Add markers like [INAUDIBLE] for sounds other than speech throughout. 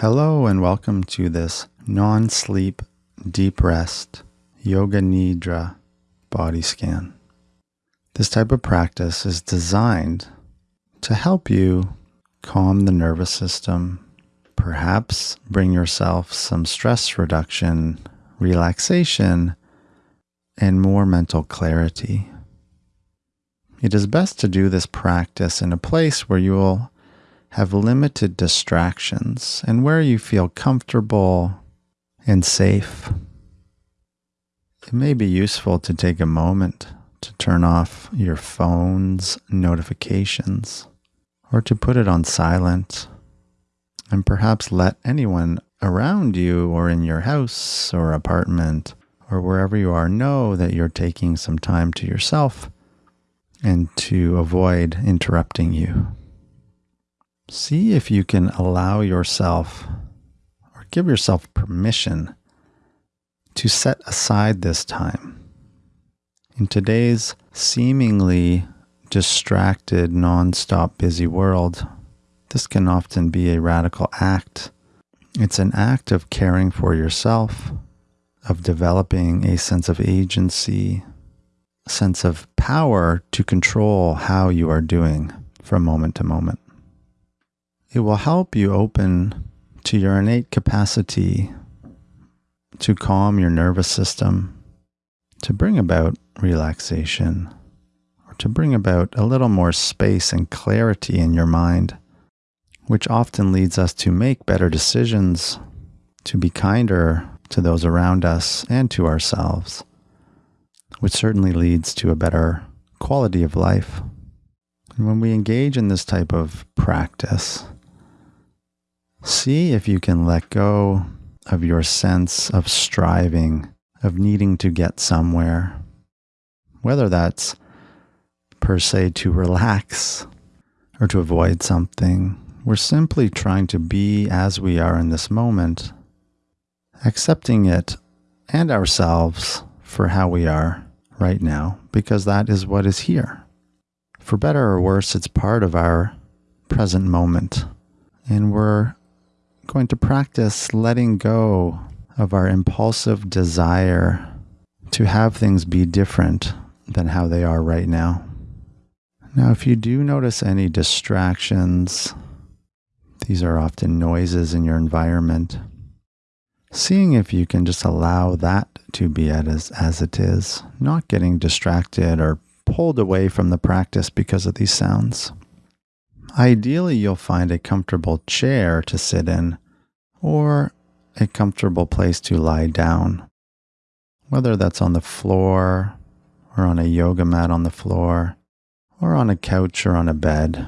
Hello, and welcome to this non sleep, deep rest, Yoga Nidra body scan. This type of practice is designed to help you calm the nervous system, perhaps bring yourself some stress reduction, relaxation, and more mental clarity. It is best to do this practice in a place where you will have limited distractions and where you feel comfortable and safe. It may be useful to take a moment to turn off your phone's notifications or to put it on silent and perhaps let anyone around you or in your house or apartment or wherever you are know that you're taking some time to yourself and to avoid interrupting you. See if you can allow yourself or give yourself permission to set aside this time. In today's seemingly distracted, nonstop busy world, this can often be a radical act. It's an act of caring for yourself, of developing a sense of agency, sense of power to control how you are doing from moment to moment. It will help you open to your innate capacity to calm your nervous system, to bring about relaxation, or to bring about a little more space and clarity in your mind, which often leads us to make better decisions, to be kinder to those around us and to ourselves, which certainly leads to a better quality of life. And when we engage in this type of practice, See if you can let go of your sense of striving, of needing to get somewhere, whether that's per se to relax or to avoid something. We're simply trying to be as we are in this moment, accepting it and ourselves for how we are right now, because that is what is here. For better or worse, it's part of our present moment. And we're going to practice letting go of our impulsive desire to have things be different than how they are right now. Now, if you do notice any distractions, these are often noises in your environment. Seeing if you can just allow that to be as, as it is, not getting distracted or pulled away from the practice because of these sounds. Ideally, you'll find a comfortable chair to sit in or a comfortable place to lie down, whether that's on the floor or on a yoga mat on the floor or on a couch or on a bed.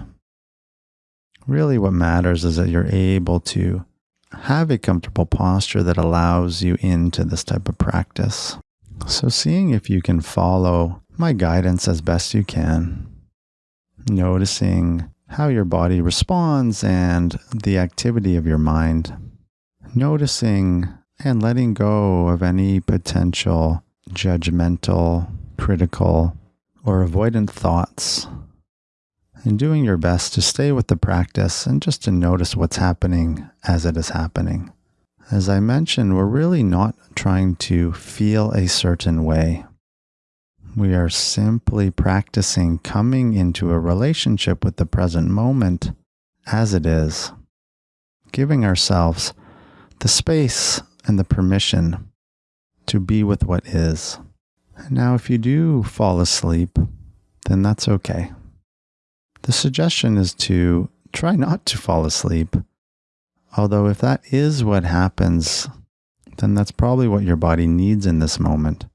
Really, what matters is that you're able to have a comfortable posture that allows you into this type of practice. So, seeing if you can follow my guidance as best you can, noticing how your body responds and the activity of your mind. Noticing and letting go of any potential judgmental, critical, or avoidant thoughts. And doing your best to stay with the practice and just to notice what's happening as it is happening. As I mentioned, we're really not trying to feel a certain way. We are simply practicing coming into a relationship with the present moment as it is, giving ourselves the space and the permission to be with what is. And now, if you do fall asleep, then that's okay. The suggestion is to try not to fall asleep. Although, if that is what happens, then that's probably what your body needs in this moment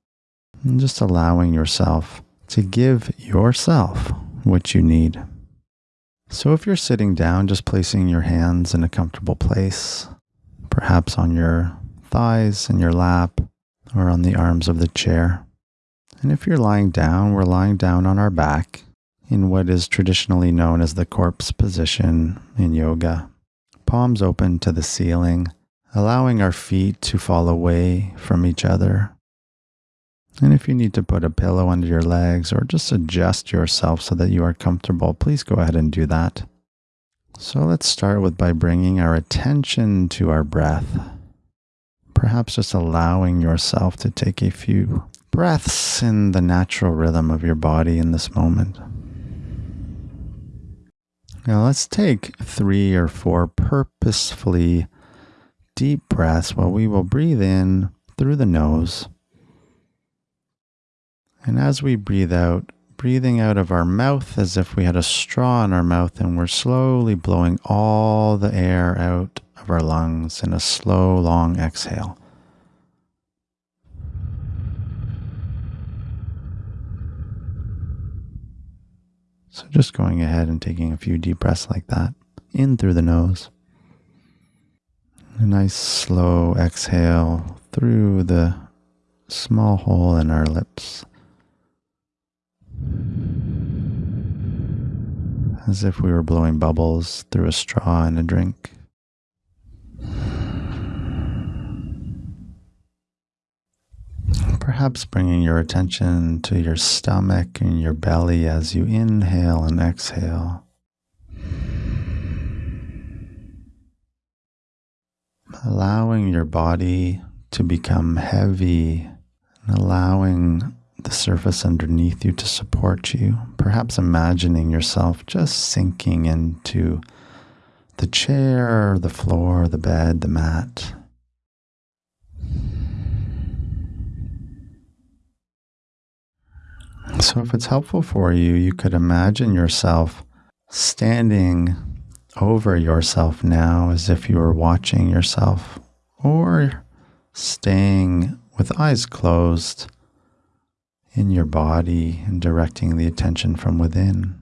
and just allowing yourself to give yourself what you need. So, if you're sitting down, just placing your hands in a comfortable place, perhaps on your thighs in your lap or on the arms of the chair. And if you're lying down, we're lying down on our back in what is traditionally known as the corpse position in yoga. Palms open to the ceiling, allowing our feet to fall away from each other and if you need to put a pillow under your legs or just adjust yourself so that you are comfortable, please go ahead and do that. So let's start with by bringing our attention to our breath. Perhaps just allowing yourself to take a few breaths in the natural rhythm of your body in this moment. Now let's take three or four purposefully deep breaths while we will breathe in through the nose. And as we breathe out, breathing out of our mouth as if we had a straw in our mouth and we're slowly blowing all the air out of our lungs in a slow, long exhale. So just going ahead and taking a few deep breaths like that in through the nose. A nice slow exhale through the small hole in our lips. As if we were blowing bubbles through a straw in a drink. Perhaps bringing your attention to your stomach and your belly as you inhale and exhale. Allowing your body to become heavy and allowing the surface underneath you to support you. Perhaps imagining yourself just sinking into the chair, the floor, the bed, the mat. So, if it's helpful for you, you could imagine yourself standing over yourself now as if you were watching yourself, or staying with eyes closed in your body and directing the attention from within.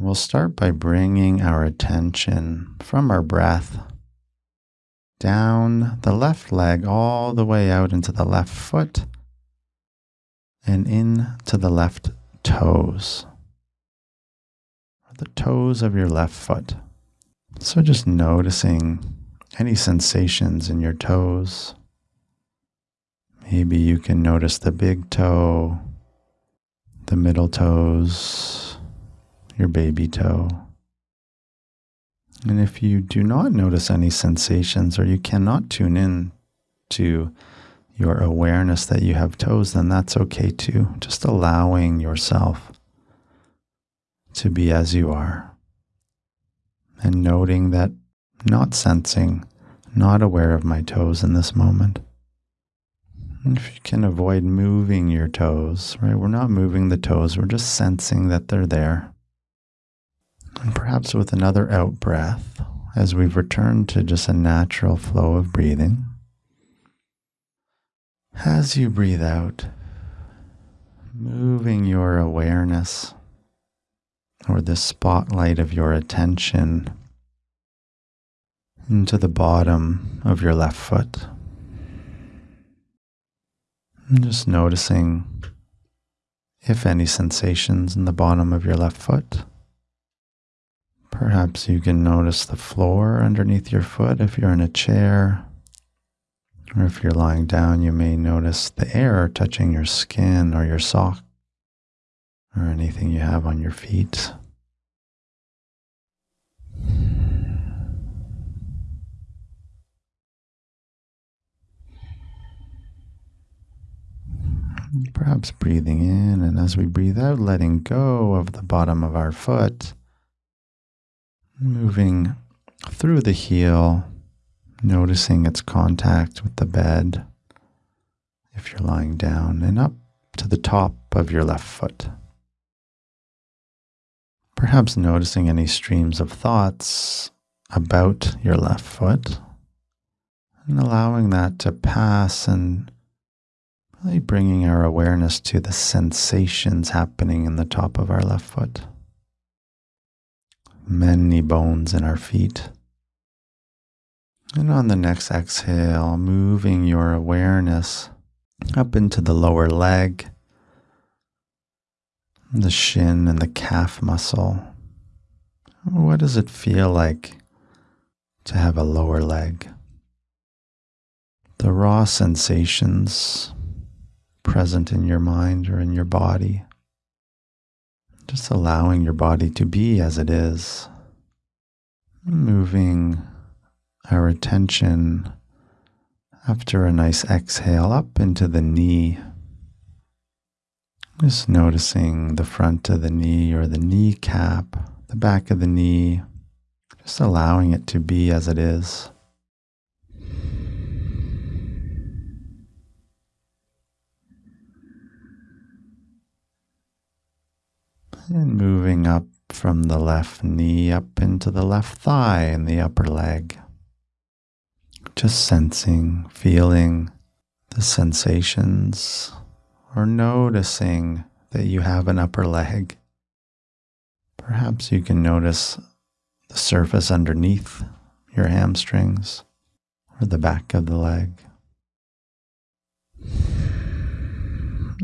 We'll start by bringing our attention from our breath down the left leg all the way out into the left foot and into the left toes, the toes of your left foot. So just noticing any sensations in your toes. Maybe you can notice the big toe, the middle toes, your baby toe. And if you do not notice any sensations or you cannot tune in to your awareness that you have toes, then that's okay too. Just allowing yourself to be as you are and noting that not sensing, not aware of my toes in this moment. If you can avoid moving your toes, right? We're not moving the toes, we're just sensing that they're there. And perhaps with another out breath, as we've returned to just a natural flow of breathing. As you breathe out, moving your awareness or the spotlight of your attention into the bottom of your left foot. And just noticing if any sensations in the bottom of your left foot. Perhaps you can notice the floor underneath your foot if you're in a chair. Or if you're lying down, you may notice the air touching your skin or your sock or anything you have on your feet. Perhaps breathing in, and as we breathe out, letting go of the bottom of our foot moving through the heel, noticing its contact with the bed if you're lying down, and up to the top of your left foot. Perhaps noticing any streams of thoughts about your left foot and allowing that to pass and really bringing our awareness to the sensations happening in the top of our left foot many bones in our feet. And on the next exhale, moving your awareness up into the lower leg, the shin and the calf muscle. What does it feel like to have a lower leg? The raw sensations present in your mind or in your body Just allowing your body to be as it is. Moving our attention after a nice exhale up into the knee. Just noticing the front of the knee or the kneecap, the back of the knee, just allowing it to be as it is. And moving up from the left knee up into the left thigh and the upper leg. Just sensing, feeling the sensations, or noticing that you have an upper leg. Perhaps you can notice the surface underneath your hamstrings or the back of the leg.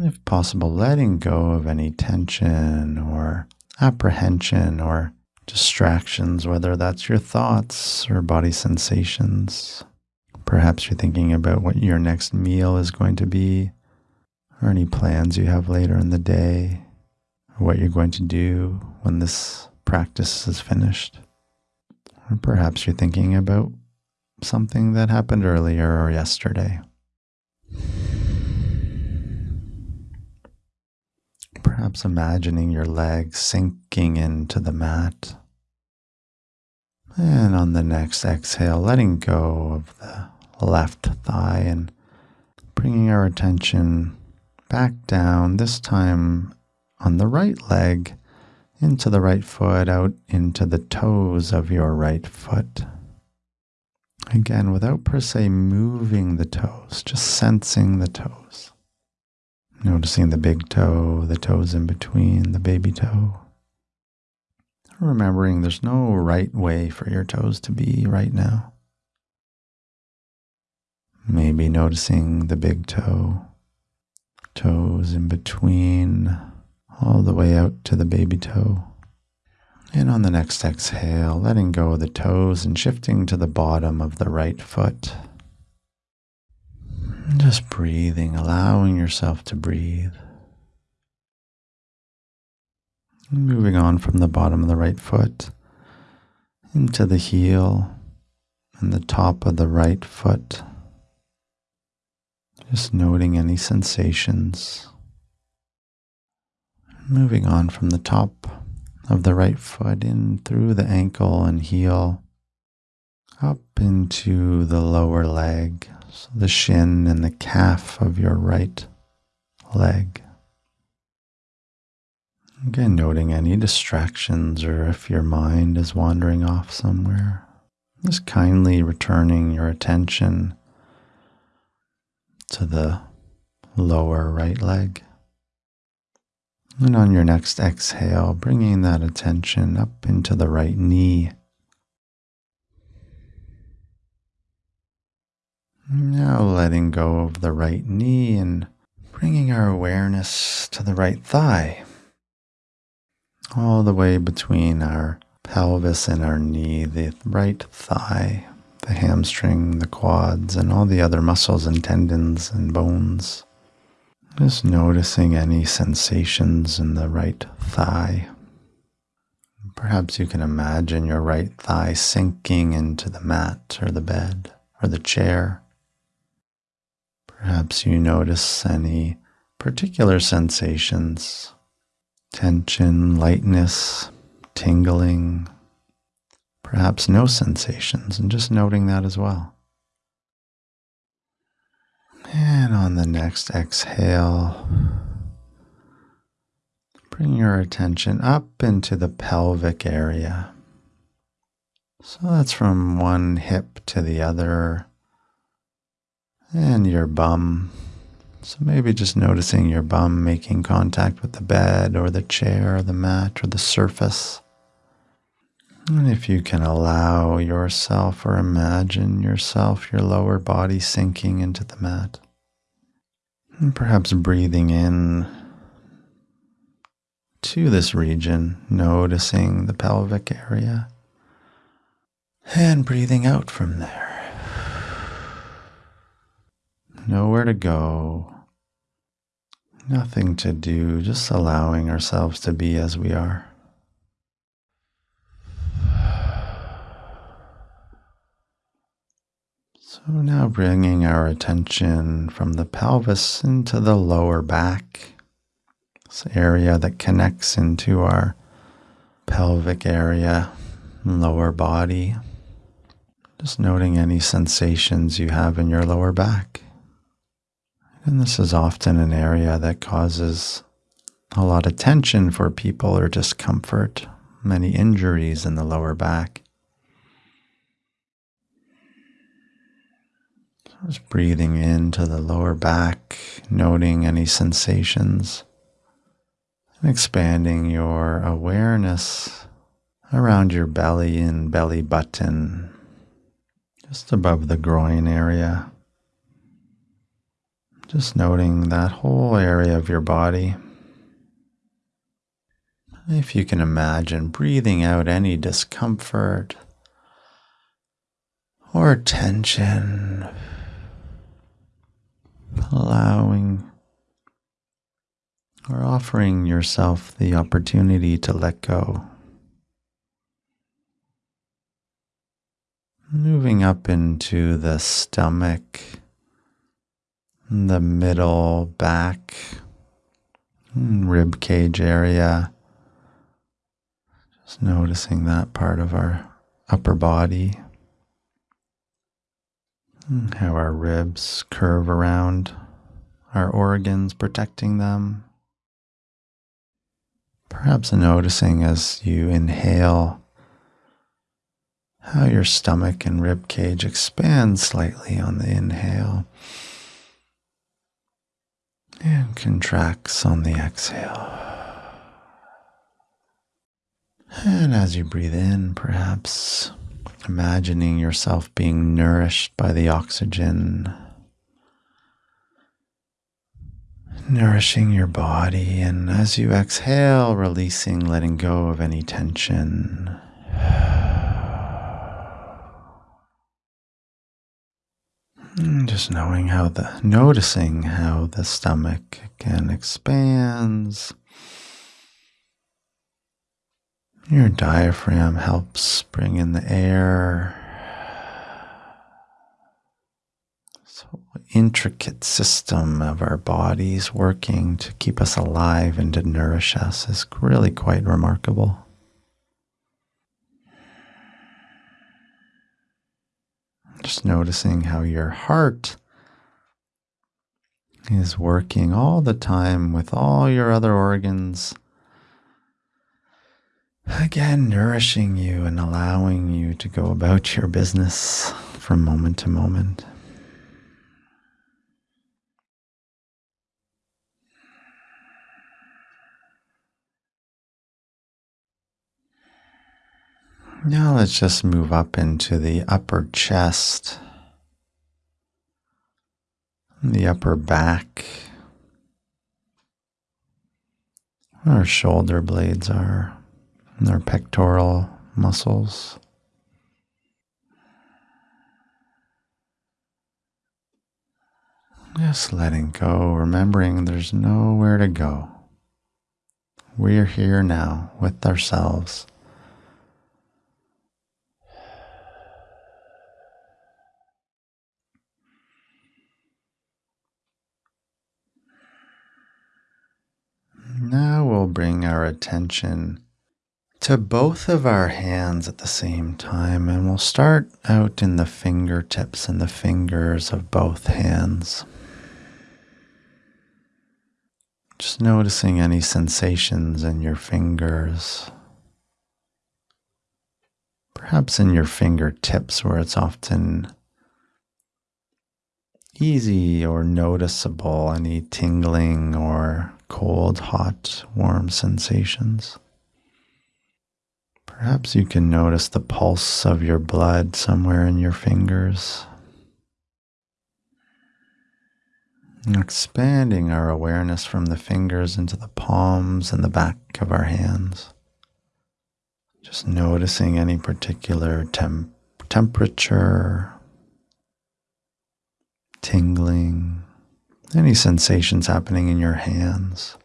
If possible, letting go of any tension or apprehension or distractions, whether that's your thoughts or body sensations. Perhaps you're thinking about what your next meal is going to be, or any plans you have later in the day, or what you're going to do when this practice is finished. Or perhaps you're thinking about something that happened earlier or yesterday. Perhaps imagining your legs sinking into the mat. And on the next exhale, letting go of the left thigh and bringing our attention back down, this time on the right leg, into the right foot, out into the toes of your right foot. Again, without per se moving the toes, just sensing the toes. Noticing the big toe, the toes in between, the baby toe. Remembering there's no right way for your toes to be right now. Maybe noticing the big toe, toes in between, all the way out to the baby toe. And on the next exhale, letting go of the toes and shifting to the bottom of the right foot. Just breathing, allowing yourself to breathe. Moving on from the bottom of the right foot into the heel and the top of the right foot. Just noting any sensations. Moving on from the top of the right foot in through the ankle and heel up into the lower leg, so the shin and the calf of your right leg. Again, noting any distractions or if your mind is wandering off somewhere. Just kindly returning your attention to the lower right leg. And on your next exhale, bringing that attention up into the right knee. Now letting go of the right knee and bringing our awareness to the right thigh, all the way between our pelvis and our knee, the right thigh, the hamstring, the quads, and all the other muscles and tendons and bones. Just noticing any sensations in the right thigh. Perhaps you can imagine your right thigh sinking into the mat or the bed or the chair. Perhaps you notice any particular sensations tension, lightness, tingling, perhaps no sensations, and just noting that as well. And on the next exhale, bring your attention up into the pelvic area. So that's from one hip to the other and your bum. So maybe just noticing your bum making contact with the bed or the chair or the mat or the surface. And if you can allow yourself or imagine yourself, your lower body sinking into the mat. And perhaps breathing in to this region, noticing the pelvic area. And breathing out from there nowhere to go, Nothing to do, just allowing ourselves to be as we are. So now bringing our attention from the pelvis into the lower back, this area that connects into our pelvic area, lower body. Just noting any sensations you have in your lower back. And this is often an area that causes a lot of tension for people or discomfort, many injuries in the lower back. Just breathing into the lower back, noting any sensations, and expanding your awareness around your belly and belly button, just above the groin area. Just noting that whole area of your body. If you can imagine breathing out any discomfort or tension, allowing or offering yourself the opportunity to let go. Moving up into the stomach the middle back, hmm, rib cage area. Just noticing that part of our upper body, hmm, how our ribs curve around our organs, protecting them. Perhaps noticing as you inhale how your stomach and rib cage expand slightly on the inhale and contracts on the exhale. And as you breathe in, perhaps imagining yourself being nourished by the oxygen, nourishing your body. And as you exhale, releasing, letting go of any tension. Mm, just knowing how the, noticing how the stomach again expands. Your diaphragm helps bring in the air. So intricate system of our bodies working to keep us alive and to nourish us is really quite remarkable. Just noticing how your heart is working all the time with all your other organs. Again, nourishing you and allowing you to go about your business from moment to moment. Now let's just move up into the upper chest, the upper back. Our shoulder blades are, and our pectoral muscles. Just letting go, remembering there's nowhere to go. We're here now with ourselves. Now we'll bring our attention to both of our hands at the same time, and we'll start out in the fingertips and the fingers of both hands. Just noticing any sensations in your fingers. Perhaps in your fingertips, where it's often easy or noticeable, any tingling or cold, hot, warm sensations. Perhaps you can notice the pulse of your blood somewhere in your fingers. Expanding our awareness from the fingers into the palms and the back of our hands. Just noticing any particular temp temperature, tingling, Any sensations happening in your hands?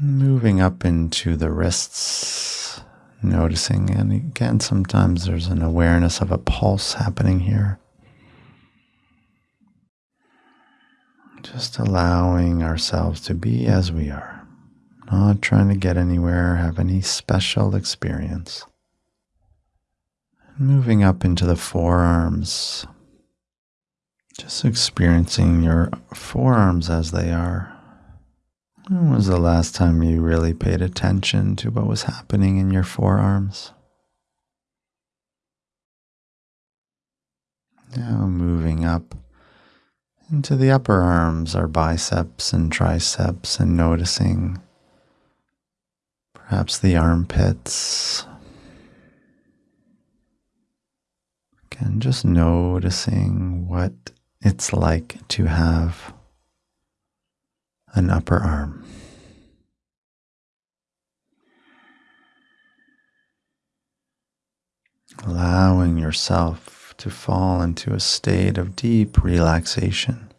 Moving up into the wrists, noticing, and again, sometimes there's an awareness of a pulse happening here. Just allowing ourselves to be as we are, not trying to get anywhere, have any special experience. Moving up into the forearms, just experiencing your forearms as they are. When was the last time you really paid attention to what was happening in your forearms? Now moving up into the upper arms, our biceps and triceps, and noticing perhaps the armpits, And just noticing what it's like to have an upper arm. Allowing yourself to fall into a state of deep relaxation,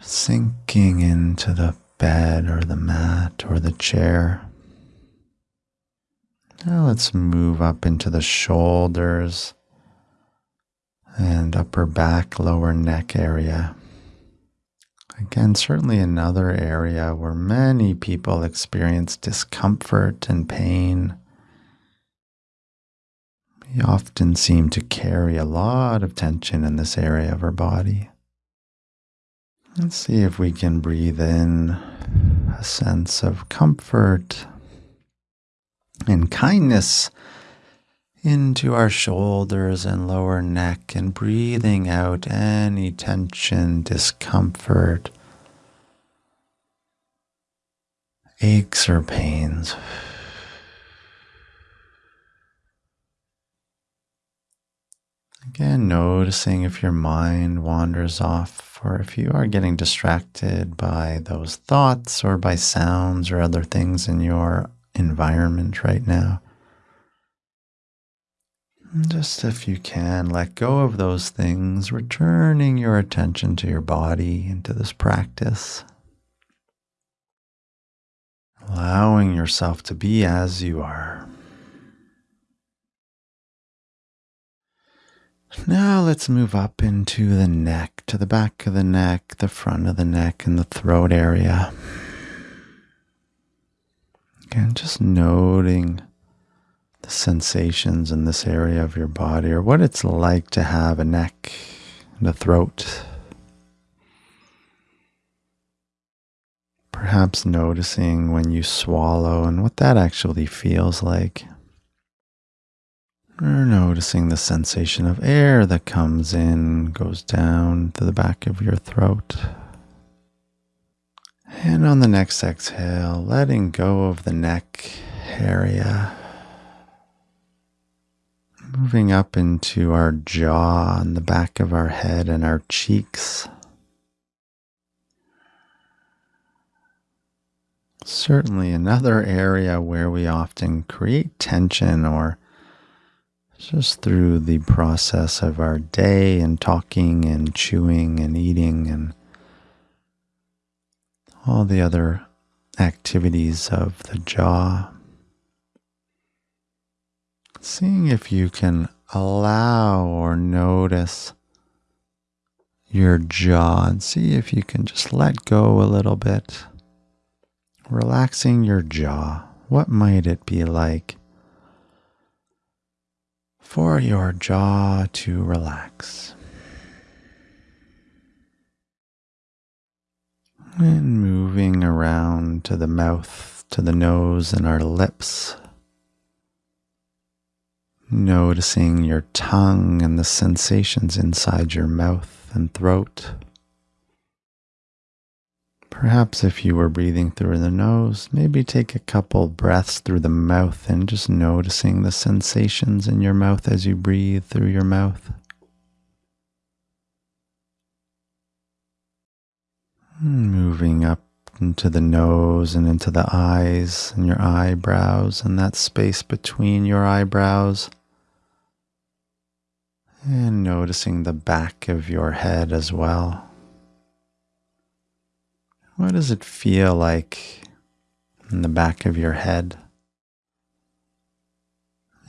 sinking into the bed or the mat or the chair. Now let's move up into the shoulders and upper back, lower neck area. Again, certainly another area where many people experience discomfort and pain. We often seem to carry a lot of tension in this area of our body. Let's see if we can breathe in a sense of comfort and kindness into our shoulders and lower neck and breathing out any tension, discomfort, aches, or pains. Again, noticing if your mind wanders off or if you are getting distracted by those thoughts or by sounds or other things in your environment right now. Just if you can, let go of those things, returning your attention to your body and to this practice. Allowing yourself to be as you are. Now let's move up into the neck, to the back of the neck, the front of the neck, and the throat area. Again, just noting the sensations in this area of your body or what it's like to have a neck and a throat. Perhaps noticing when you swallow and what that actually feels like. Or noticing the sensation of air that comes in, goes down to the back of your throat. And on the next exhale, letting go of the neck area moving up into our jaw and the back of our head and our cheeks. Certainly, another area where we often create tension or just through the process of our day and talking and chewing and eating and all the other activities of the jaw seeing if you can allow or notice your jaw and see if you can just let go a little bit. Relaxing your jaw. What might it be like for your jaw to relax? And moving around to the mouth, to the nose, and our lips noticing your tongue and the sensations inside your mouth and throat. Perhaps if you were breathing through the nose, maybe take a couple breaths through the mouth and just noticing the sensations in your mouth as you breathe through your mouth. Moving up into the nose and into the eyes and your eyebrows and that space between your eyebrows And noticing the back of your head as well. What does it feel like in the back of your head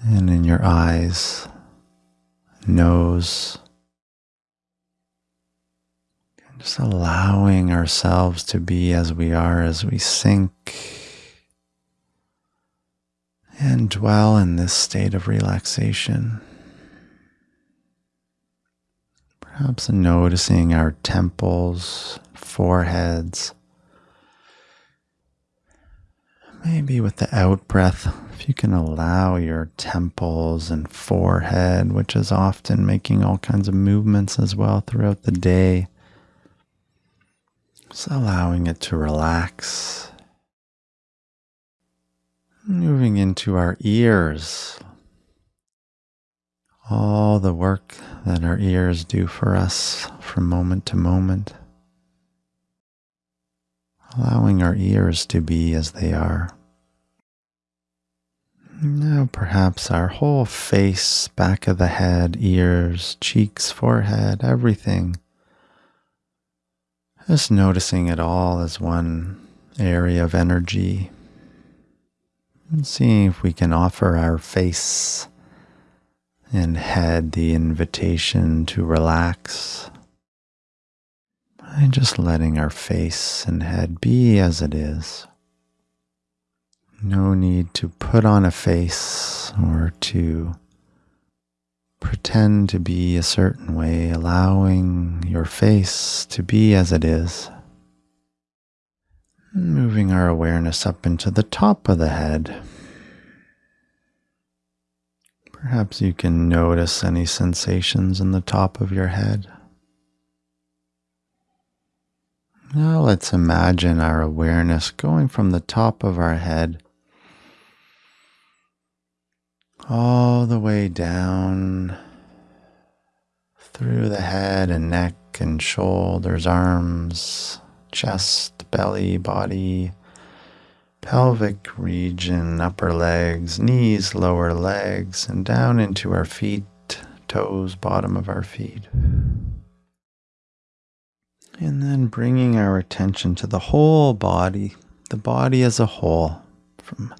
and in your eyes, nose? Just allowing ourselves to be as we are as we sink and dwell in this state of relaxation. Perhaps noticing our temples, foreheads. Maybe with the out breath, if you can allow your temples and forehead, which is often making all kinds of movements as well throughout the day, just allowing it to relax. Moving into our ears, all the work that our ears do for us from moment to moment. Allowing our ears to be as they are. Now, perhaps our whole face, back of the head, ears, cheeks, forehead, everything. Just noticing it all as one area of energy. And seeing if we can offer our face and had the invitation to relax by just letting our face and head be as it is. No need to put on a face or to pretend to be a certain way, allowing your face to be as it is. Moving our awareness up into the top of the head. Perhaps you can notice any sensations in the top of your head. Now let's imagine our awareness going from the top of our head all the way down through the head and neck and shoulders, arms, chest, belly, body, pelvic region, upper legs, knees, lower legs, and down into our feet, toes, bottom of our feet. And then bringing our attention to the whole body, the body as a whole, from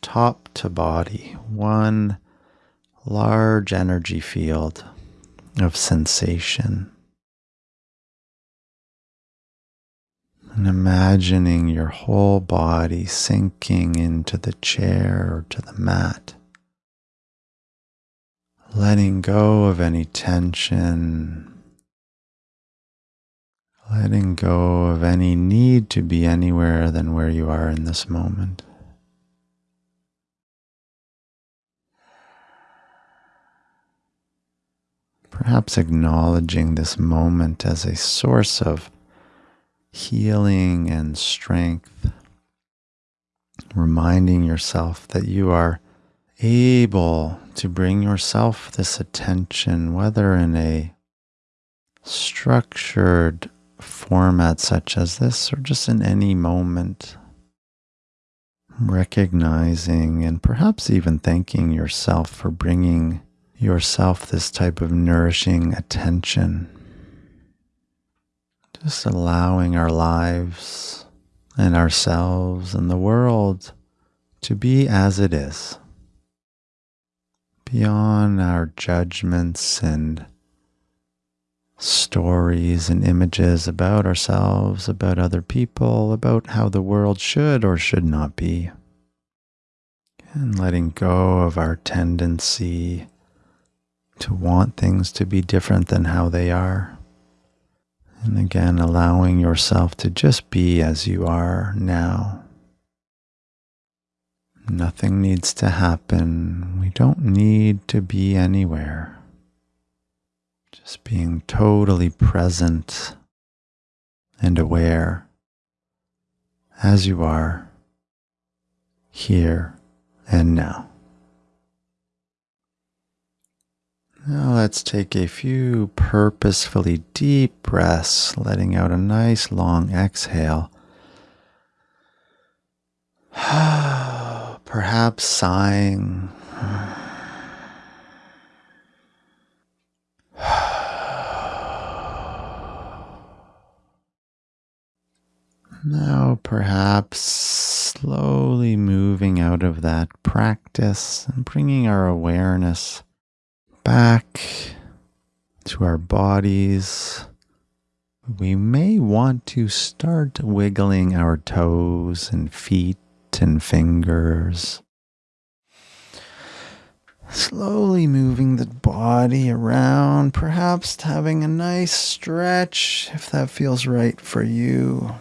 top to body, one large energy field of sensation. And imagining your whole body sinking into the chair or to the mat. Letting go of any tension. Letting go of any need to be anywhere than where you are in this moment. Perhaps acknowledging this moment as a source of healing and strength, reminding yourself that you are able to bring yourself this attention, whether in a structured format such as this or just in any moment, recognizing and perhaps even thanking yourself for bringing yourself this type of nourishing attention. Just allowing our lives and ourselves and the world to be as it is, beyond our judgments and stories and images about ourselves, about other people, about how the world should or should not be. And letting go of our tendency to want things to be different than how they are. And again, allowing yourself to just be as you are now. Nothing needs to happen. We don't need to be anywhere. Just being totally present and aware as you are here and now. Now let's take a few purposefully deep breaths, letting out a nice long exhale. [SIGHS] Perhaps sighing. [SIGHS] Now, perhaps slowly moving out of that practice and bringing our awareness back to our bodies, we may want to start wiggling our toes and feet and fingers. Slowly moving the body around, perhaps having a nice stretch if that feels right for you.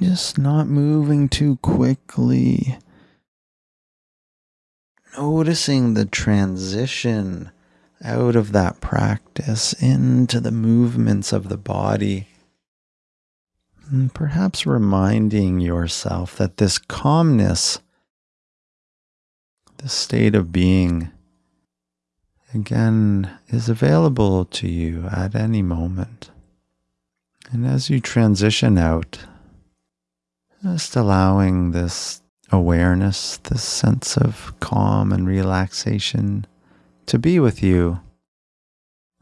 Just not moving too quickly. Noticing the transition out of that practice into the movements of the body. And perhaps reminding yourself that this calmness, this state of being, again, is available to you at any moment. And as you transition out, just allowing this awareness, this sense of calm and relaxation to be with you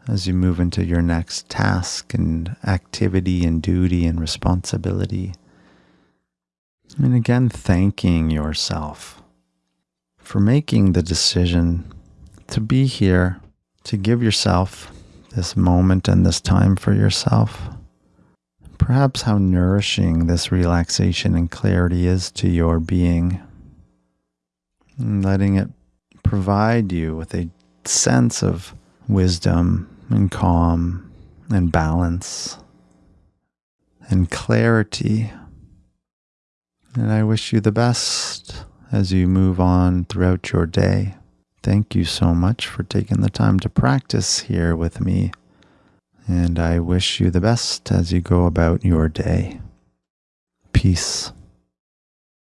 as you move into your next task and activity and duty and responsibility. And again, thanking yourself for making the decision to be here, to give yourself this moment and this time for yourself. Perhaps how nourishing this relaxation and clarity is to your being, and letting it provide you with a sense of wisdom and calm and balance and clarity. And I wish you the best as you move on throughout your day. Thank you so much for taking the time to practice here with me. And I wish you the best as you go about your day. Peace.